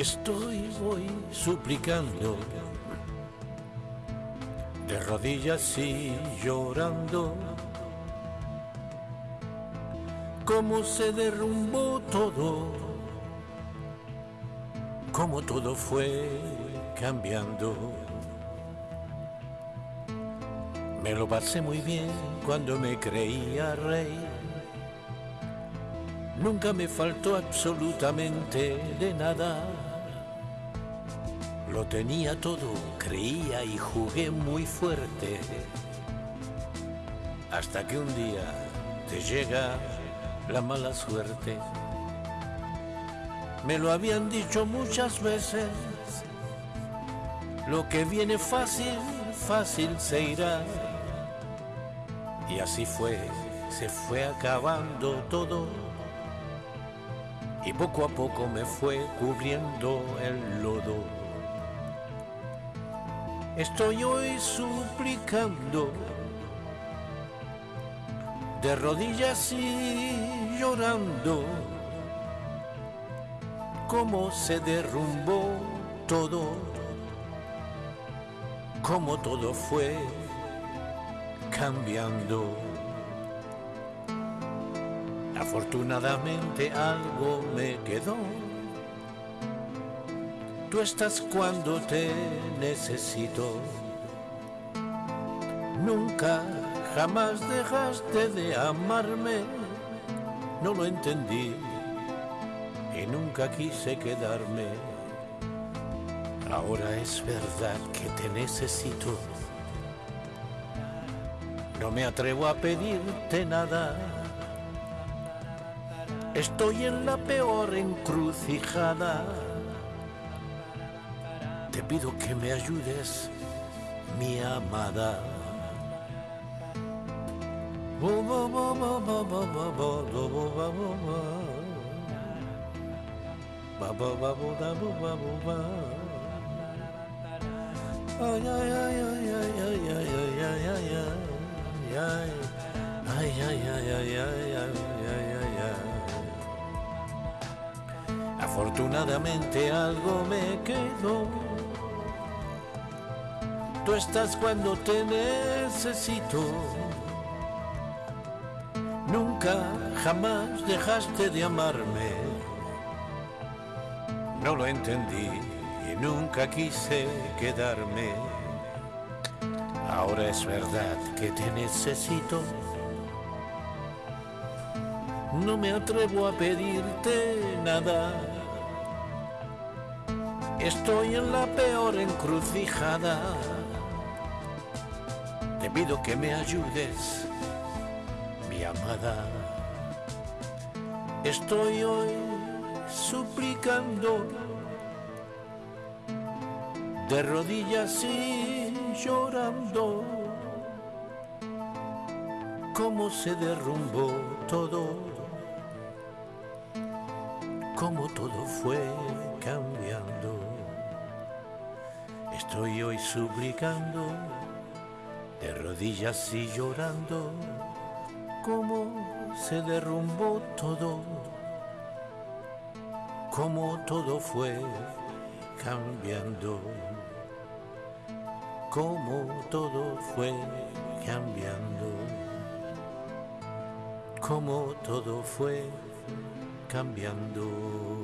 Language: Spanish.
Estoy hoy suplicando, de rodillas y llorando, cómo se derrumbó todo, cómo todo fue cambiando. Me lo pasé muy bien cuando me creía rey. Nunca me faltó absolutamente de nada. Lo tenía todo, creía y jugué muy fuerte. Hasta que un día te llega la mala suerte. Me lo habían dicho muchas veces. Lo que viene fácil, fácil se irá. Y así fue, se fue acabando todo. Y poco a poco me fue cubriendo el lodo. Estoy hoy suplicando, de rodillas y llorando, cómo se derrumbó todo, cómo todo fue cambiando. Afortunadamente algo me quedó. Tú estás cuando te necesito. Nunca, jamás dejaste de amarme. No lo entendí y nunca quise quedarme. Ahora es verdad que te necesito. No me atrevo a pedirte nada. Estoy en la peor encrucijada. Te pido que me ayudes, mi amada. Ay, ay, ay, ay, ay, ay, ay, ay, ay, ay, ay. Ay, ay, ay, ay, ay, ay, ay, ay, Afortunadamente algo me quedó. Tú estás cuando te necesito. Nunca, jamás dejaste de amarme. No lo entendí y nunca quise quedarme. Ahora es verdad que te necesito. No me atrevo a pedirte nada. Estoy en la peor encrucijada. Te pido que me ayudes, mi amada. Estoy hoy suplicando de rodillas y llorando cómo se derrumbó todo, cómo todo fue cambiando. Estoy hoy suplicando de rodillas y llorando cómo se derrumbó todo, cómo todo fue cambiando, cómo todo fue cambiando, cómo todo fue cambiando.